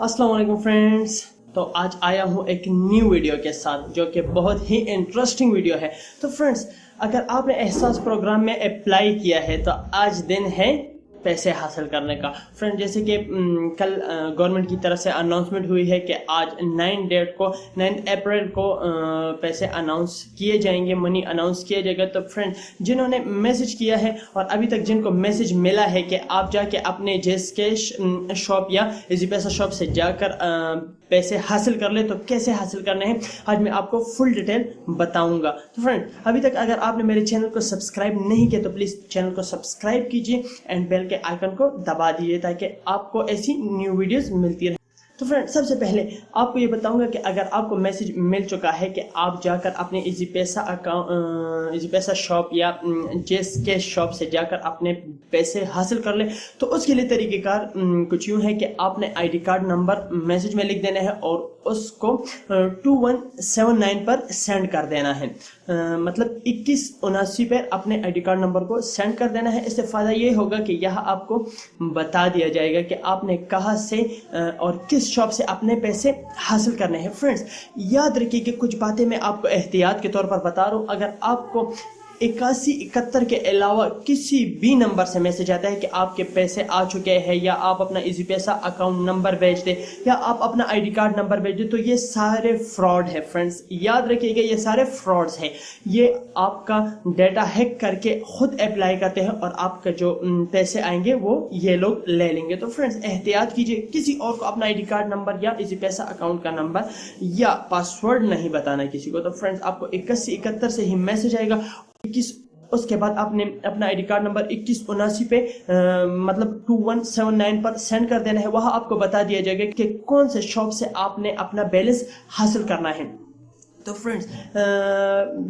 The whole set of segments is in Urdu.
السلام علیکم فرینڈس تو آج آیا ہوں ایک نیو ویڈیو کے ساتھ جو کہ بہت ہی انٹرسٹنگ ویڈیو ہے۔ تو فرینڈس اگر آپ نے احساس پروگرام میں اپلائی کیا ہے، تو آج دن ہے پیسے حاصل کرنے کا۔ فرینڈ جیسے کہ کل گورنمنٹ کی طرف سے اناؤنسمنٹ ہوئی ہے کہ آج نائن ڈیٹ کو نائن اپریل کو پیسے اناؤنس کیے جائیں گے منی اناؤنس کیا جائے گا۔ تو فرینڈ جنہوں نے میسج کیا ہے اور ابھی تک جن کو میسج ملا ہے کہ آپ جا کے اپنے جیس کے شاپ یا ایزی پیسہ شاپ سے جا کر پیسے حاصل کر لے تو کیسے حاصل کرنے ہیں؟ آج میں آپ کو فل ڈیٹیل بتاؤں گا۔ تو فرینڈ ابھی تک اگر آپ نے میرے چینل کو سبسکرائب نہیں کیا تو پلیز چینل کو سبسکرائب کیجیے اینڈ بیل کے آئیکن کو دبا دیجیے تاکہ آپ کو ایسی نیو ویڈیوز ملتی رہے تو فرینڈ سب سے پہلے آپ کو یہ بتاؤں گا کہ اگر آپ کو میسج مل چکا ہے کہ آپ جا کر اپنے ایزی پیسہ اکاؤنٹ ایزی پیسہ شاپ یا جیس کے شاپ سے جا کر اپنے پیسے حاصل کر لیں، تو اس کے لیے طریقہ کار کچھ یوں ہے کہ آپ نے I D card number message میں لکھ دینا ہے اور اس کو ٹو ون سیون نائن پر سینڈ کر دینا ہے۔ مطلب اکیس اناسی پر اپنے آئی ڈی کارڈ نمبر کو سینڈ کر دینا ہے۔ اس سے فائدہ یہ ہوگا کہ یہاں آپ کو بتا دیا جائے گا کہ آپ نے کہاں سے اور کس شاپ سے اپنے پیسے حاصل کرنے ہیں. فرینڈز یاد رکھیے کہ کچھ باتیں میں آپ کو احتیاط کے طور پر بتا رہا ہوں. اگر آپ کو اکاسی اکہتر کے علاوہ کسی بھی نمبر سے میسج آتا ہے کہ آپ کے پیسے آ چکے ہیں یا آپ اپنا ایزی پیسہ اکاؤنٹ نمبر بھیج دیں یا آپ اپنا آئی ڈی کارڈ نمبر بھیج دیں، تو یہ سارے فراڈ ہے فرینڈز۔ یاد رکھیے گا یہ سارے فراڈز ہیں۔ یہ آپ کا ڈیٹا ہیک کر کے خود اپلائی کرتے ہیں اور آپ کا جو پیسے آئیں گے وہ یہ لوگ لے لیں گے۔ تو فرینڈز، احتیاط کیجیے، کسی اور کو اپنا آئی ڈی کارڈ نمبر یا ایزی پیسہ اکاؤنٹ کا نمبر یا پاسورڈ نہیں بتانا کسی کو۔ تو فرینڈز، آپ کو اکاسی اکہتر سے ہی میسج آئے گا اکیس، اس کے بعد آپ نے اپنا آئی ڈی کارڈ نمبر اکیس اناسی پہ مطلب ٹو ون سیون نائن پر سینڈ کر دینا ہے۔ وہاں آپ کو بتا دیا جائے گا کہ کون سے شاپ سے آپ نے اپنا بیلنس حاصل کرنا ہے۔ تو فرینڈز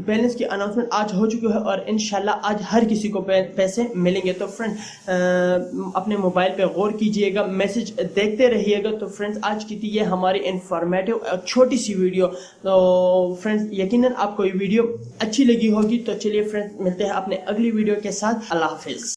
بیلنس کی اناؤنسمنٹ آج ہو چکی ہے اور انشاءاللہ آج ہر کسی کو پیسے ملیں گے۔ تو فرینڈ اپنے موبائل پہ غور کیجیے گا میسج دیکھتے رہیے گا۔ تو فرینڈز آج کی تھی یہ ہماری انفارمیٹو چھوٹی سی ویڈیو تو فرینڈز یقیناً آپ کو یہ ویڈیو اچھی لگی ہوگی۔ تو چلیے فرینڈز ملتے ہیں اپنے اگلی ویڈیو کے ساتھ۔ اللہ حافظ۔